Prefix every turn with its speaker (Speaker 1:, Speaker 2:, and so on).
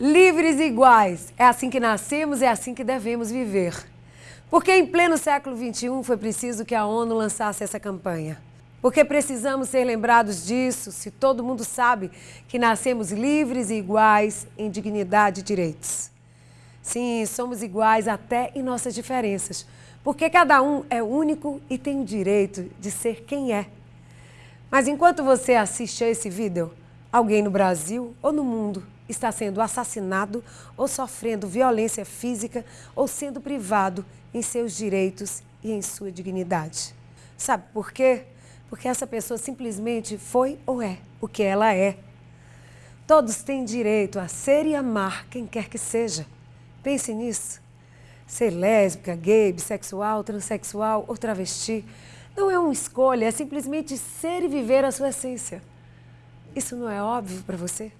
Speaker 1: Livres e iguais. É assim que nascemos, é assim que devemos viver. Porque em pleno século XXI foi preciso que a ONU lançasse essa campanha. Porque precisamos ser lembrados disso se todo mundo sabe que nascemos livres e iguais em dignidade e direitos. Sim, somos iguais até em nossas diferenças, porque cada um é único e tem o direito de ser quem é. Mas enquanto você assiste a esse vídeo, alguém no Brasil ou no mundo está sendo assassinado ou sofrendo violência física ou sendo privado em seus direitos e em sua dignidade. Sabe por quê? Porque essa pessoa simplesmente foi ou é o que ela é. Todos têm direito a ser e amar quem quer que seja. Pense nisso. Ser lésbica, gay, bissexual, transexual ou travesti não é uma escolha, é simplesmente ser e viver a sua essência. Isso não é óbvio para você?